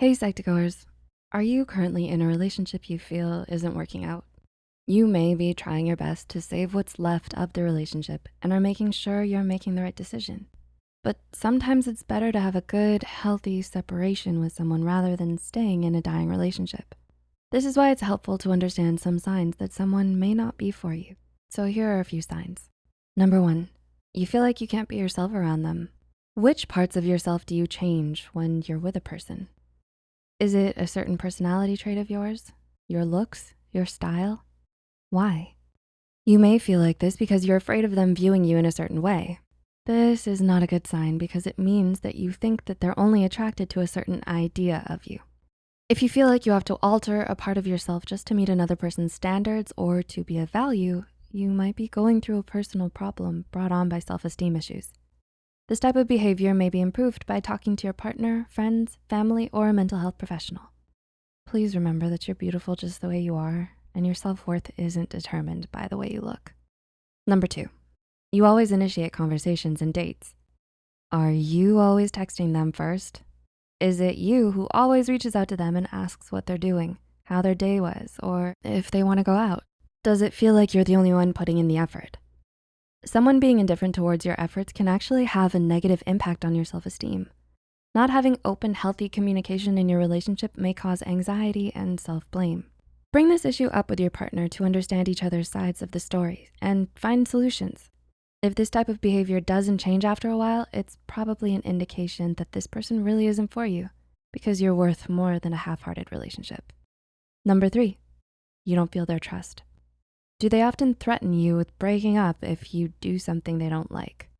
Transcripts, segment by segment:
Hey Psych2Goers, are you currently in a relationship you feel isn't working out? You may be trying your best to save what's left of the relationship and are making sure you're making the right decision. But sometimes it's better to have a good, healthy separation with someone rather than staying in a dying relationship. This is why it's helpful to understand some signs that someone may not be for you. So here are a few signs. Number one, you feel like you can't be yourself around them. Which parts of yourself do you change when you're with a person? Is it a certain personality trait of yours? Your looks, your style? Why? You may feel like this because you're afraid of them viewing you in a certain way. This is not a good sign because it means that you think that they're only attracted to a certain idea of you. If you feel like you have to alter a part of yourself just to meet another person's standards or to be of value, you might be going through a personal problem brought on by self-esteem issues. This type of behavior may be improved by talking to your partner, friends, family, or a mental health professional. Please remember that you're beautiful just the way you are and your self-worth isn't determined by the way you look. Number two, you always initiate conversations and dates. Are you always texting them first? Is it you who always reaches out to them and asks what they're doing, how their day was, or if they wanna go out? Does it feel like you're the only one putting in the effort? Someone being indifferent towards your efforts can actually have a negative impact on your self-esteem. Not having open, healthy communication in your relationship may cause anxiety and self-blame. Bring this issue up with your partner to understand each other's sides of the story and find solutions. If this type of behavior doesn't change after a while, it's probably an indication that this person really isn't for you because you're worth more than a half-hearted relationship. Number three, you don't feel their trust. Do they often threaten you with breaking up if you do something they don't like?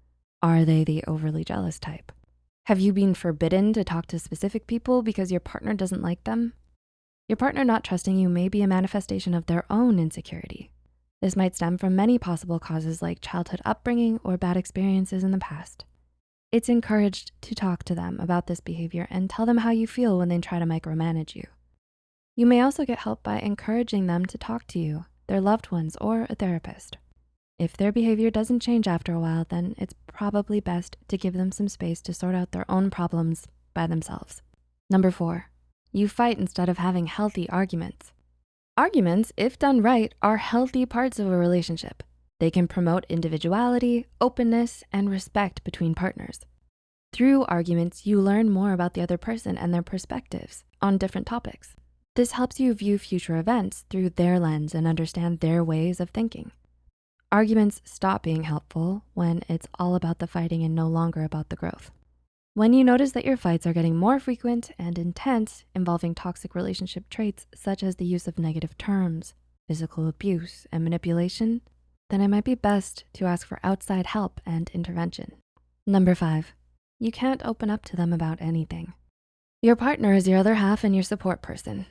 Are they the overly jealous type? Have you been forbidden to talk to specific people because your partner doesn't like them? Your partner not trusting you may be a manifestation of their own insecurity. This might stem from many possible causes like childhood upbringing or bad experiences in the past. It's encouraged to talk to them about this behavior and tell them how you feel when they try to micromanage you. You may also get help by encouraging them to talk to you their loved ones, or a therapist. If their behavior doesn't change after a while, then it's probably best to give them some space to sort out their own problems by themselves. Number four, you fight instead of having healthy arguments. Arguments, if done right, are healthy parts of a relationship. They can promote individuality, openness, and respect between partners. Through arguments, you learn more about the other person and their perspectives on different topics. This helps you view future events through their lens and understand their ways of thinking. Arguments stop being helpful when it's all about the fighting and no longer about the growth. When you notice that your fights are getting more frequent and intense, involving toxic relationship traits such as the use of negative terms, physical abuse, and manipulation, then it might be best to ask for outside help and intervention. Number five, you can't open up to them about anything. Your partner is your other half and your support person.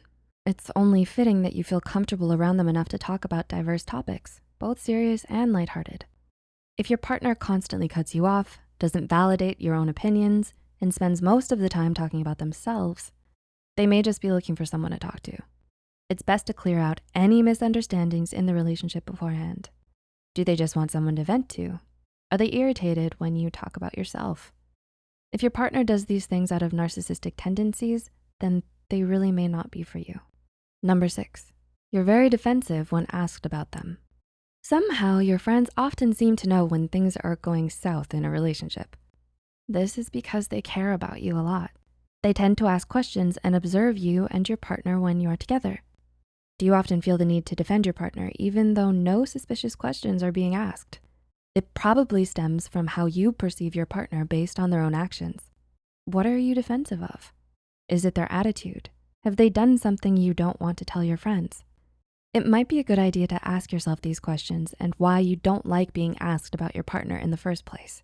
It's only fitting that you feel comfortable around them enough to talk about diverse topics, both serious and lighthearted. If your partner constantly cuts you off, doesn't validate your own opinions, and spends most of the time talking about themselves, they may just be looking for someone to talk to. It's best to clear out any misunderstandings in the relationship beforehand. Do they just want someone to vent to? Are they irritated when you talk about yourself? If your partner does these things out of narcissistic tendencies, then they really may not be for you. Number six, you're very defensive when asked about them. Somehow your friends often seem to know when things are going south in a relationship. This is because they care about you a lot. They tend to ask questions and observe you and your partner when you are together. Do you often feel the need to defend your partner even though no suspicious questions are being asked? It probably stems from how you perceive your partner based on their own actions. What are you defensive of? Is it their attitude? Have they done something you don't want to tell your friends? It might be a good idea to ask yourself these questions and why you don't like being asked about your partner in the first place.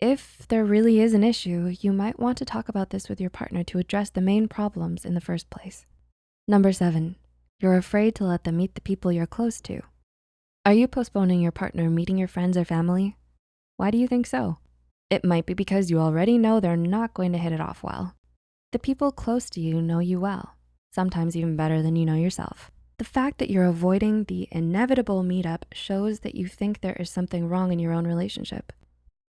If there really is an issue, you might want to talk about this with your partner to address the main problems in the first place. Number seven, you're afraid to let them meet the people you're close to. Are you postponing your partner meeting your friends or family? Why do you think so? It might be because you already know they're not going to hit it off well. The people close to you know you well, sometimes even better than you know yourself. The fact that you're avoiding the inevitable meetup shows that you think there is something wrong in your own relationship.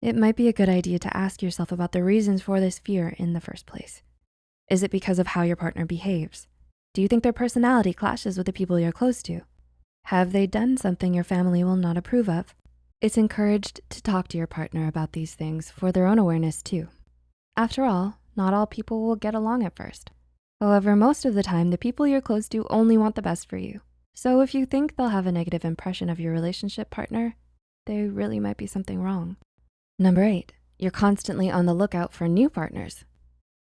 It might be a good idea to ask yourself about the reasons for this fear in the first place. Is it because of how your partner behaves? Do you think their personality clashes with the people you're close to? Have they done something your family will not approve of? It's encouraged to talk to your partner about these things for their own awareness too. After all, not all people will get along at first. However, most of the time, the people you're close to only want the best for you. So if you think they'll have a negative impression of your relationship partner, there really might be something wrong. Number eight, you're constantly on the lookout for new partners.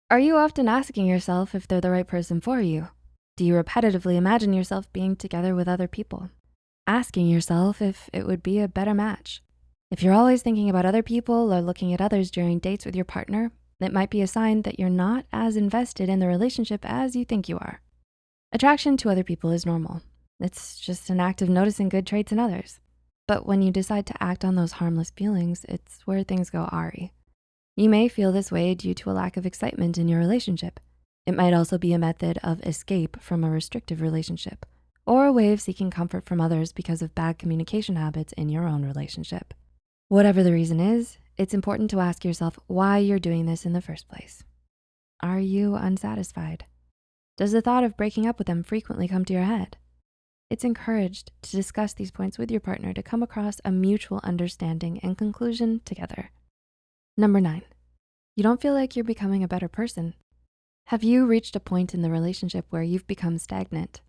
Are you often asking yourself if they're the right person for you? Do you repetitively imagine yourself being together with other people? Asking yourself if it would be a better match. If you're always thinking about other people or looking at others during dates with your partner, it might be a sign that you're not as invested in the relationship as you think you are. Attraction to other people is normal. It's just an act of noticing good traits in others. But when you decide to act on those harmless feelings, it's where things go awry. You may feel this way due to a lack of excitement in your relationship. It might also be a method of escape from a restrictive relationship or a way of seeking comfort from others because of bad communication habits in your own relationship. Whatever the reason is, it's important to ask yourself why you're doing this in the first place. Are you unsatisfied? Does the thought of breaking up with them frequently come to your head? It's encouraged to discuss these points with your partner to come across a mutual understanding and conclusion together. Number nine, you don't feel like you're becoming a better person. Have you reached a point in the relationship where you've become stagnant?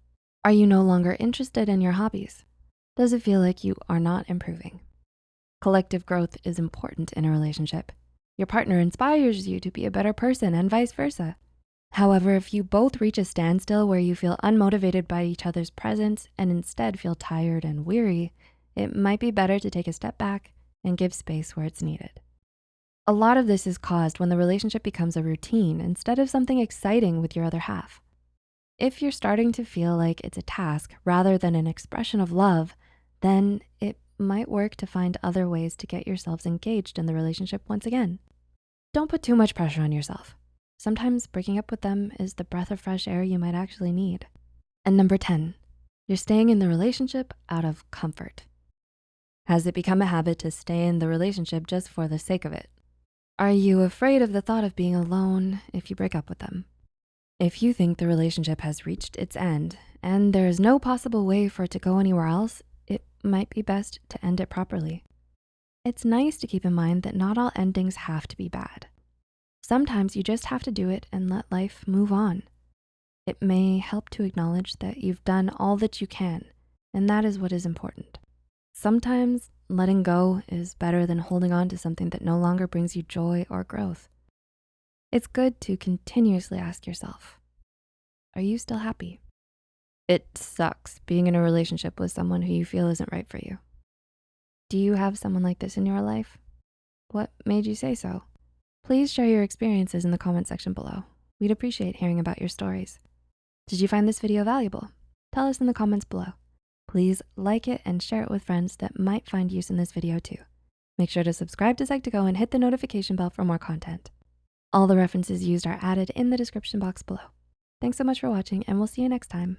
Are you no longer interested in your hobbies? Does it feel like you are not improving? Collective growth is important in a relationship. Your partner inspires you to be a better person and vice versa. However, if you both reach a standstill where you feel unmotivated by each other's presence and instead feel tired and weary, it might be better to take a step back and give space where it's needed. A lot of this is caused when the relationship becomes a routine instead of something exciting with your other half. If you're starting to feel like it's a task rather than an expression of love, then it might work to find other ways to get yourselves engaged in the relationship once again. Don't put too much pressure on yourself. Sometimes breaking up with them is the breath of fresh air you might actually need. And number 10, you're staying in the relationship out of comfort. Has it become a habit to stay in the relationship just for the sake of it? Are you afraid of the thought of being alone if you break up with them? If you think the relationship has reached its end and there is no possible way for it to go anywhere else, might be best to end it properly. It's nice to keep in mind that not all endings have to be bad. Sometimes you just have to do it and let life move on. It may help to acknowledge that you've done all that you can, and that is what is important. Sometimes letting go is better than holding on to something that no longer brings you joy or growth. It's good to continuously ask yourself, are you still happy? It sucks being in a relationship with someone who you feel isn't right for you. Do you have someone like this in your life? What made you say so? Please share your experiences in the comment section below. We'd appreciate hearing about your stories. Did you find this video valuable? Tell us in the comments below. Please like it and share it with friends that might find use in this video too. Make sure to subscribe to Psych2Go and hit the notification bell for more content. All the references used are added in the description box below. Thanks so much for watching and we'll see you next time.